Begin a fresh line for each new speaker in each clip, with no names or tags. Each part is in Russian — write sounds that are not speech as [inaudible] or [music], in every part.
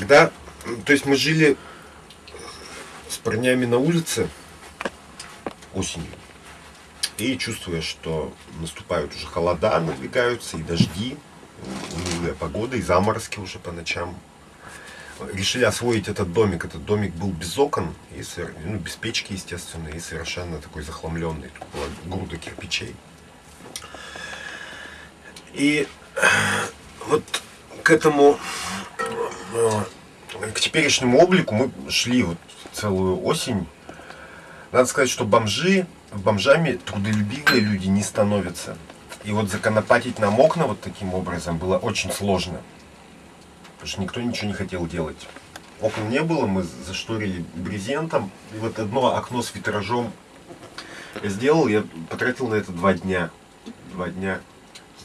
когда, то есть мы жили с парнями на улице осенью, и чувствуя, что наступают уже холода, надвигаются и дожди, унылая погода, и заморозки уже по ночам, решили освоить этот домик. Этот домик был без окон, и, ну, без печки, естественно, и совершенно такой захламленный. Тут была груда кирпичей. И вот к этому, к теперешнему облику мы шли вот целую осень. Надо сказать, что бомжи, бомжами трудолюбивые люди не становятся. И вот законопатить нам окна вот таким образом было очень сложно. Потому что никто ничего не хотел делать. Окон не было, мы зашторили брезентом. И вот одно окно с витражом я сделал, я потратил на это два дня. Два дня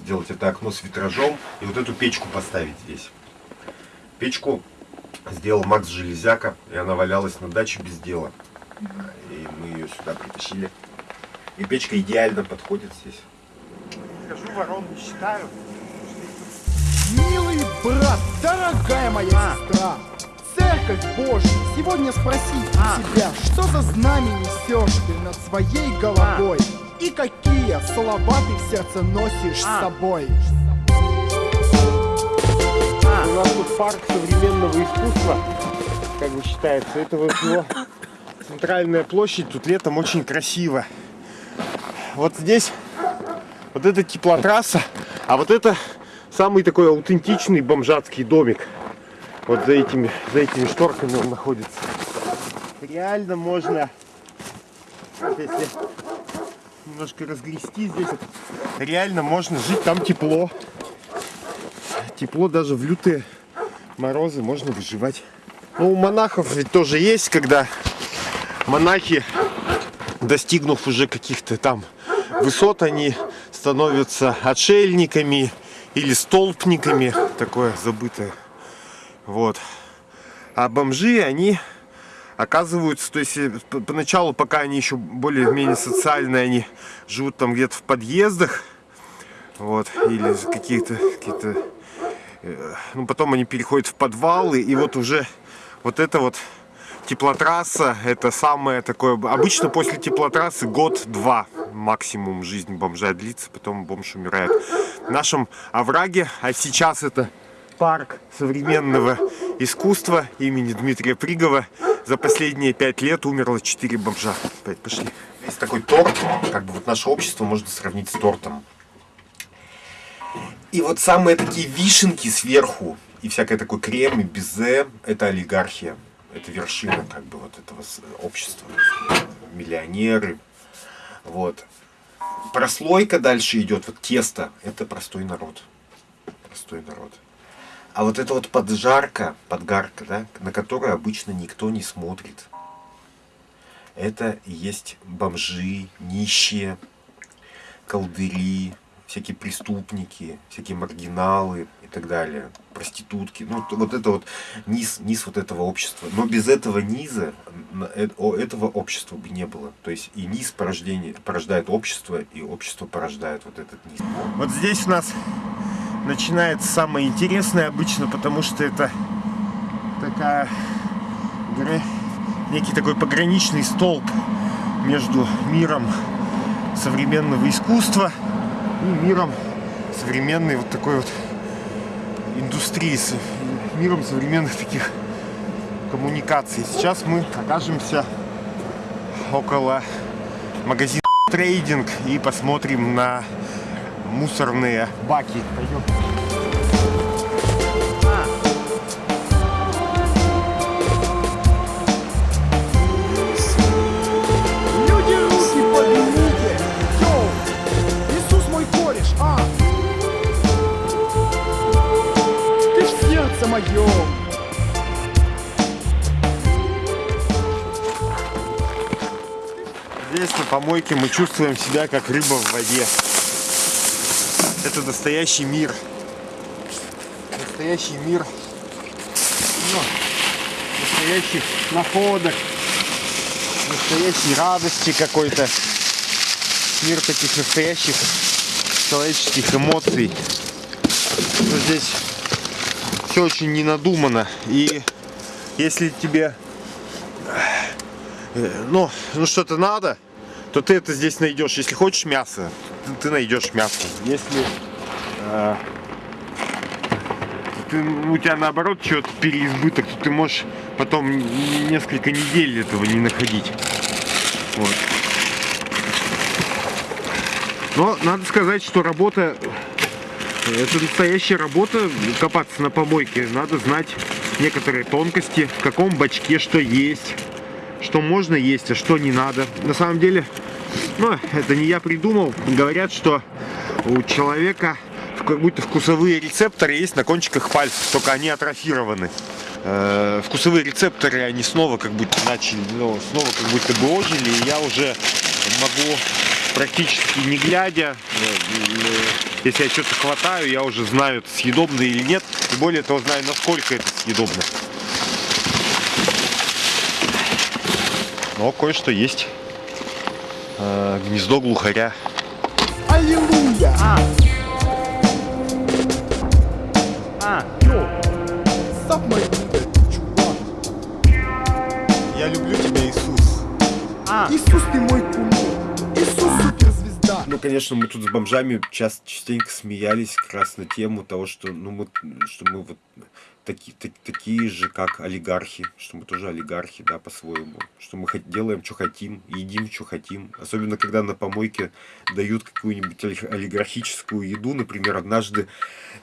сделать это окно с витражом и вот эту печку поставить здесь. Печку сделал Макс Железяка, и она валялась на даче без дела. И мы ее сюда притащили. И печка идеально подходит здесь.
Скажу, ворон не считаю.
Милый брат, дорогая моя сестра, Церковь Божья, сегодня спроси
А.
себя, что за знамя несешь ты над своей головой? И какие слова ты в сердце носишь с
А.
собой?
У нас тут парк современного искусства, как бы считается. Это вот его центральная площадь. Тут летом очень красиво. Вот здесь вот эта теплотрасса, а вот это самый такой аутентичный бомжатский домик. Вот за этими, за этими шторками он находится. Реально можно, если немножко разгрести здесь, реально можно жить, там тепло. Тепло даже в лютые морозы можно выживать. Ну, у монахов ведь тоже есть, когда монахи, достигнув уже каких-то там высот, они становятся отшельниками или столпниками, такое забытое. Вот. А бомжи, они оказываются, то есть э, поначалу, пока они еще более-менее социальные, они живут там где-то в подъездах, вот, или какие-то, э, ну, потом они переходят в подвалы, и вот уже вот это вот теплотрасса, это самое такое, обычно после теплотрассы год-два максимум жизнь бомжа длится, потом бомж умирает. В нашем овраге, а сейчас это парк современного искусства имени Дмитрия Пригова, за последние пять лет умерло 4 бомжа. Пошли.
Есть такой торт, как бы вот наше общество можно сравнить с тортом. И вот самые такие вишенки сверху, и всякое такое крем и безе, это олигархия. Это вершина как бы вот этого общества. Миллионеры. Вот. Прослойка дальше идет, вот тесто, это простой народ. Простой народ. А вот это вот поджарка, подгарка, да, на которую обычно никто не смотрит. Это есть бомжи, нищие, колдыри, всякие преступники, всякие маргиналы и так далее, проститутки. Ну, вот это вот низ, низ вот этого общества. Но без этого низа э- этого общества бы не было. То есть и низ порождение, порождает общество, и общество порождает вот этот низ.
Вот здесь у нас начинается самое интересное обычно, потому что это такая некий такой пограничный столб между миром современного искусства и миром современной вот такой вот индустрии, с- миром современных таких коммуникаций. Сейчас мы окажемся около магазина трейдинг и посмотрим на мусорные баки. Пойдем. Помойке мы чувствуем себя как рыба в воде. Это настоящий мир. Настоящий мир. Ну, настоящих находок. Настоящей радости какой-то. Мир таких настоящих человеческих эмоций. Что здесь все очень ненадумано. И если тебе э, ну, ну что-то надо, то ты это здесь найдешь. Если хочешь мясо, ты, ты найдешь мясо. Если э, ты, у тебя наоборот что-то переизбыток, то ты можешь потом несколько недель этого не находить. Вот. Но надо сказать, что работа, это настоящая работа, копаться на помойке. Надо знать некоторые тонкости, в каком бачке что есть, что можно есть, а что не надо. На самом деле, ну, это не я придумал. Говорят, что у человека как будто вкусовые рецепторы есть на кончиках пальцев, только они атрофированы. Э, вкусовые рецепторы, они снова как будто начали, ну, снова как будто бы ожили, и я уже могу практически не глядя, если я что-то хватаю, я уже знаю, это съедобно или нет, и более того знаю, насколько это съедобно. Но кое-что есть. Э, гнездо глухаря.
Аллилуйя!
А.
А.
Я люблю тебя, Иисус. А.
Иисус, ты мой.
Ну, конечно, мы тут с бомжами часто, частенько смеялись как раз на тему того, что, ну, мы, что мы вот такие, так, такие же, как олигархи, что мы тоже олигархи, да, по-своему, что мы делаем, что хотим, едим, что хотим, особенно когда на помойке дают какую-нибудь олигархическую еду, например, однажды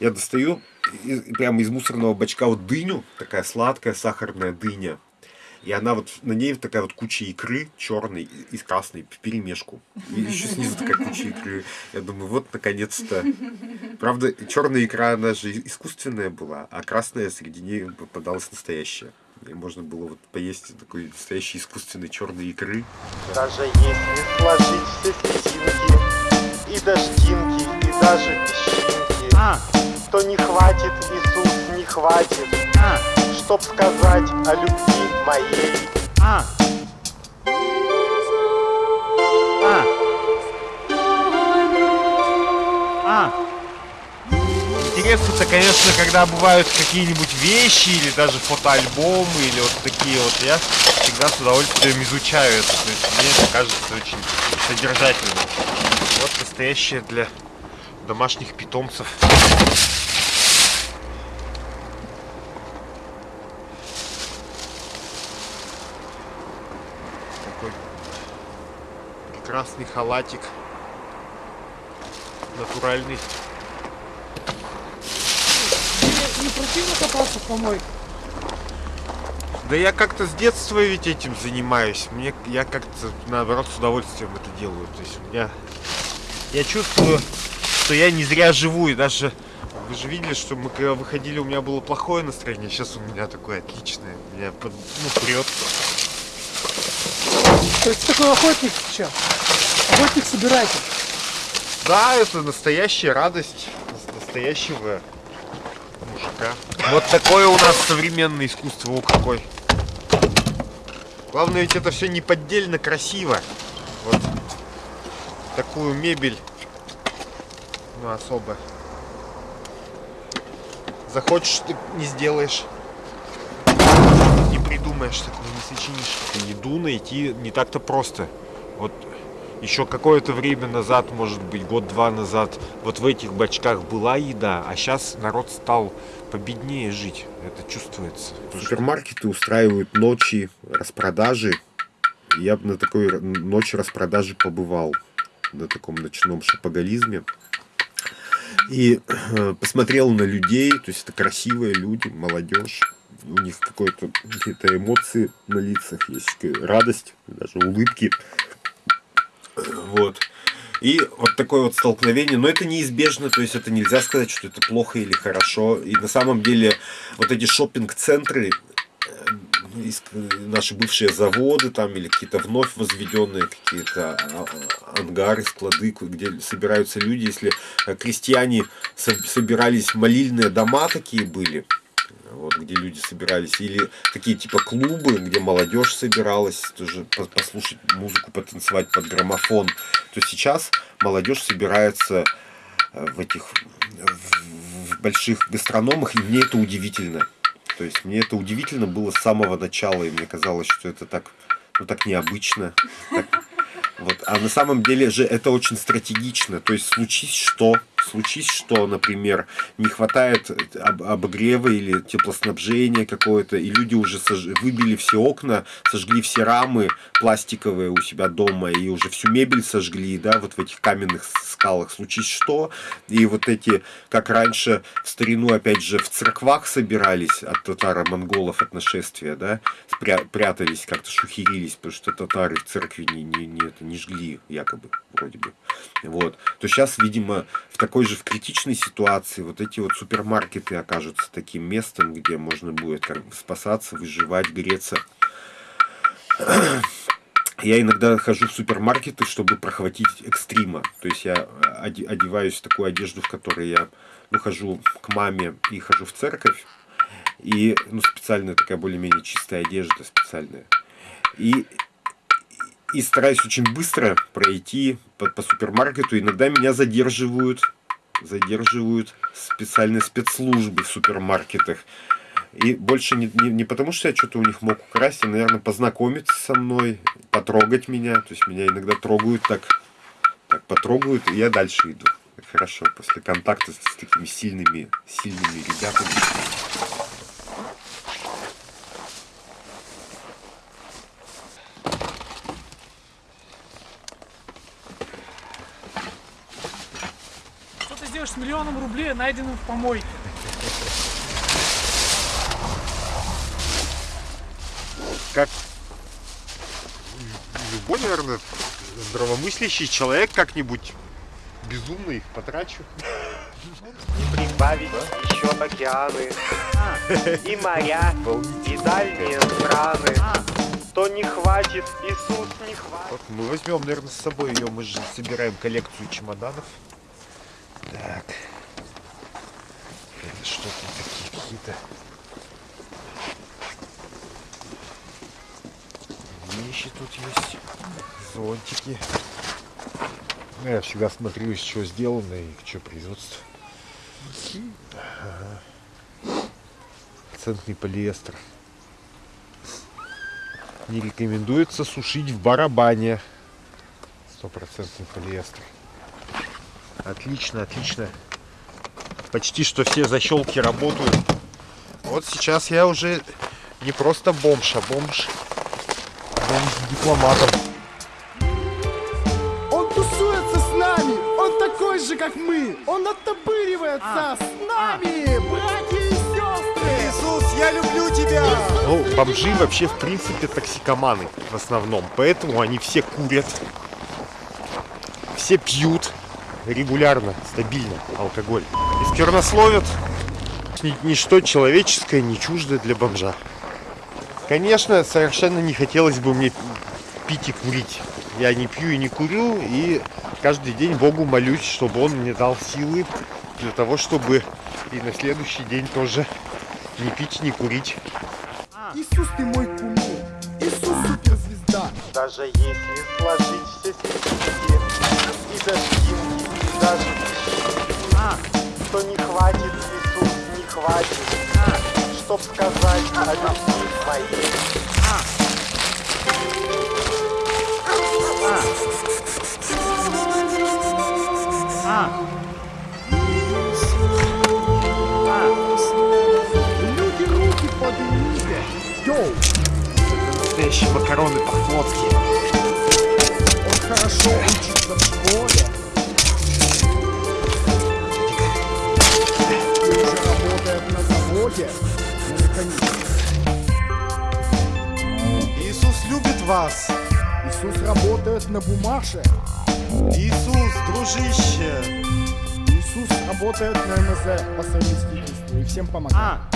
я достаю из, прямо из мусорного бачка вот дыню, такая сладкая сахарная дыня, и она вот, на ней такая вот куча икры черной и красной в перемешку. И еще снизу такая куча икры. Я думаю, вот наконец-то. Правда, черная икра, она же искусственная была, а красная среди ней попадалась настоящая. И можно было вот поесть такой настоящей искусственной черной икры.
Даже если сложить все слезинки и дождинки, и даже песчинки, а. то не хватит, Иисус, не хватит. А чтоб сказать о любви моей. А. А. А. Интересно-то, конечно, когда бывают какие-нибудь вещи или даже фотоальбомы или вот такие вот, я всегда с удовольствием изучаю это. То есть мне это кажется очень содержательным. Вот настоящее для домашних питомцев. Красный халатик. Натуральный.
Не, не противно копаться в помойке?
Да я как-то с детства ведь этим занимаюсь. Мне я как-то наоборот с удовольствием это делаю. То есть меня я чувствую, что я не зря живу и даже вы же видели, что мы когда выходили, у меня было плохое настроение, сейчас у меня такое отличное. Меня под, ну, прет.
То есть такой охотник сейчас? Охотник собиратель.
Да, это настоящая радость настоящего мужика. Вот такое у нас современное искусство, о какой. Главное ведь это все не поддельно красиво. Вот такую мебель, ну особо. Захочешь, ты не сделаешь. Не придумаешь, так не сочинишь. Еду найти не так-то просто. Вот еще какое-то время назад, может быть, год-два назад, вот в этих бачках была еда, а сейчас народ стал победнее жить. Это чувствуется.
Супермаркеты устраивают ночи распродажи. Я бы на такой ночи распродажи побывал, на таком ночном шапоголизме. И э, посмотрел на людей, то есть это красивые люди, молодежь. У них какие-то эмоции на лицах, есть радость, даже улыбки. Вот. И вот такое вот столкновение, но это неизбежно, то есть это нельзя сказать, что это плохо или хорошо. И на самом деле вот эти шопинг-центры, э, наши бывшие заводы там или какие-то вновь возведенные какие-то а, а, ангары, склады, где собираются люди, если крестьяне собирались, молильные дома такие были, вот, где люди собирались, или такие типа клубы, где молодежь собиралась тоже послушать музыку, потанцевать под граммофон, то сейчас молодежь собирается э, в этих в больших гастрономах, и мне это удивительно. То
есть мне это удивительно было с самого начала, и мне казалось, что это так, ну, так необычно. Так, вот. А на самом деле же это очень стратегично. То есть случись что, случись что, например, не хватает об обогрева или теплоснабжения какое-то, и люди уже сож... выбили все окна, сожгли все рамы пластиковые у себя дома, и уже всю мебель сожгли, да, вот в этих каменных скалах. Случись что, и вот эти, как раньше в старину, опять же, в церквах собирались от татаро-монголов от нашествия, да, спря прятались, как-то шухерились, потому что татары в церкви не, не, не, это, не жгли, якобы, вроде бы. Вот. То сейчас, видимо, в такой же в критичной ситуации вот эти вот супермаркеты окажутся таким местом, где можно будет как бы спасаться, выживать, греться. [clears throat] Я иногда хожу в супермаркеты, чтобы прохватить экстрима. То есть я одеваюсь в такую одежду, в которой я ну, хожу к маме и хожу в церковь. И ну, специальная такая более-менее чистая одежда специальная. И и стараюсь очень быстро пройти по, по супермаркету. Иногда меня задерживают, задерживают специальные спецслужбы в супермаркетах. И больше не, не, не потому, что я что-то у них мог украсть, а, наверное, познакомиться со мной, потрогать меня. То есть меня иногда трогают так, так потрогают, и я дальше иду. Хорошо, после контакта с, такими сильными, сильными ребятами.
сделаешь с миллионом рублей, найденным в помойке?
Как любой, наверное, здравомыслящий человек как-нибудь безумно их потрачу.
И прибавить еще океаны, и моря, и дальние страны. То не хватит, Иисус не хватит.
Вот мы возьмем, наверное, с собой ее, мы же собираем коллекцию чемоданов. Так. Это что тут такие какие-то вещи тут есть. Зонтики. Ну, я всегда смотрю, из чего сделано и что производство. Ага. Центный полиэстер. Не рекомендуется сушить в барабане. Стопроцентный полиэстер. Отлично, отлично. Почти что все защелки работают. Вот сейчас я уже не просто бомж, а бомж. Бомж дипломатом.
Он тусуется с нами! Он такой же, как мы! Он оттопыривается
А,
с нами! Братья и сестры!
Иисус, я люблю тебя! Ну, бомжи вообще, в принципе, токсикоманы в основном. Поэтому они все курят. Все пьют регулярно, стабильно алкоголь. И сквернословят. Ни- Ничто человеческое не чуждо для бомжа. Конечно, совершенно не хотелось бы мне пить и курить. Я не пью и не курю, и каждый день Богу молюсь, чтобы Он мне дал силы для того, чтобы и на следующий день тоже не пить, не курить.
Иисус, ты мой кумир! Иисус суперзвезда!
Даже если сложить все стихи и дождинки, и даже дожди, то не хватит, Иисус, не хватит, чтоб сказать о любви твоей.
Люди, руки поднимите! Йоу!
Настоящие макароны по-флотски.
Он хорошо учится в школе. Механике.
Иисус любит вас.
Иисус работает на бумаже.
Иисус, дружище.
Иисус работает на МЗ по совместительству и всем помогает.